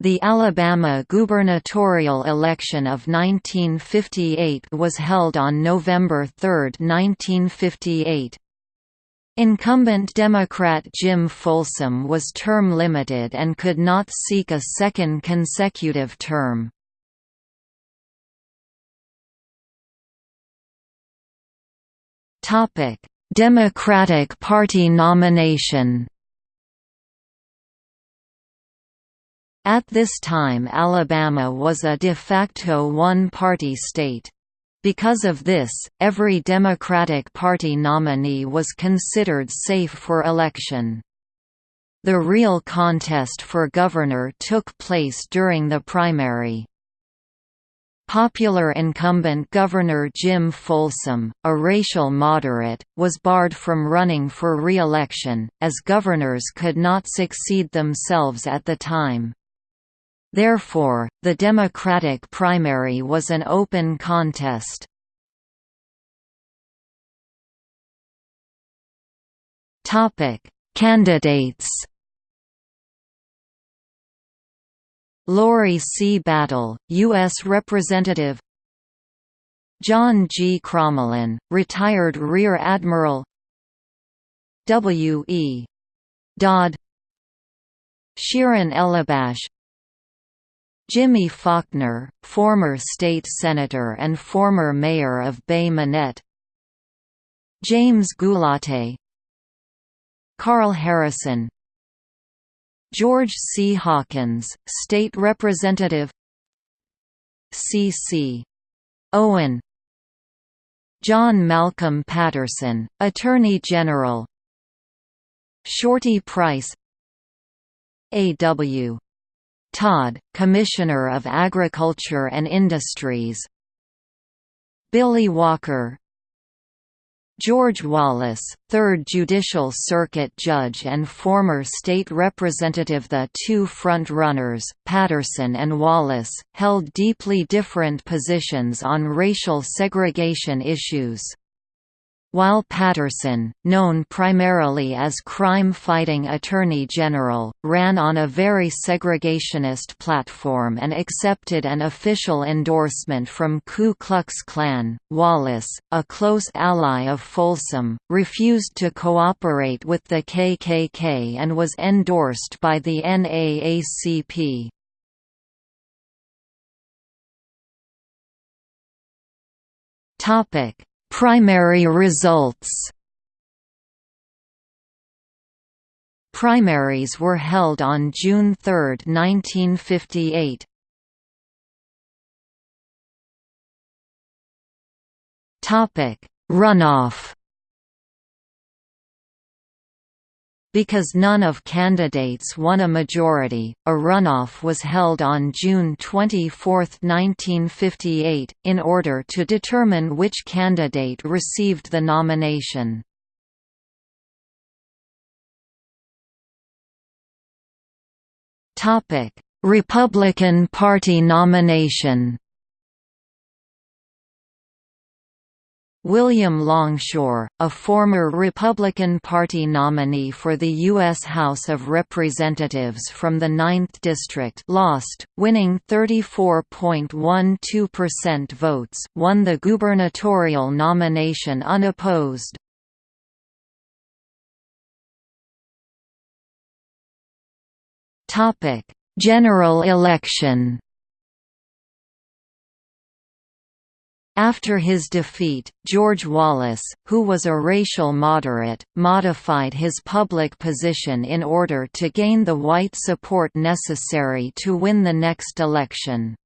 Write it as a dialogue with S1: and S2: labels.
S1: The Alabama gubernatorial election of 1958 was held on November 3, 1958. Incumbent Democrat Jim Folsom was term-limited and could not seek a second consecutive term. Democratic Party nomination At this time Alabama was a de facto one-party state. Because of this, every Democratic Party nominee was considered safe for election. The real contest for governor took place during the primary. Popular incumbent Governor Jim Folsom, a racial moderate, was barred from running for re-election, as governors could not succeed themselves at the time. Therefore, the Democratic primary was an open contest. Candidates Laurie C. Battle, U.S. Representative John G. Crommelin, retired Rear Admiral W. E. Dodd Shirin Elebash Jimmy Faulkner, former state senator and former mayor of Bay Minette James Gulati Carl Harrison George C. Hawkins, State Representative C. C. Owen John Malcolm Patterson, Attorney General Shorty Price A. W. Todd, Commissioner of Agriculture and Industries. Billy Walker. George Wallace, 3rd Judicial Circuit Judge and former state representative. The two front-runners, Patterson and Wallace, held deeply different positions on racial segregation issues. While Patterson, known primarily as crime-fighting Attorney General, ran on a very segregationist platform and accepted an official endorsement from Ku Klux Klan, Wallace, a close ally of Folsom, refused to cooperate with the KKK and was endorsed by the NAACP. Topic Primary results Primaries were held on June 3, 1958. Topic: Runoff Because none of candidates won a majority, a runoff was held on June 24, 1958, in order to determine which candidate received the nomination. Republican Party nomination William Longshore, a former Republican Party nominee for the U.S. House of Representatives from the 9th District lost, winning 34.12% votes won the gubernatorial nomination unopposed. General election After his defeat, George Wallace, who was a racial moderate, modified his public position in order to gain the white support necessary to win the next election.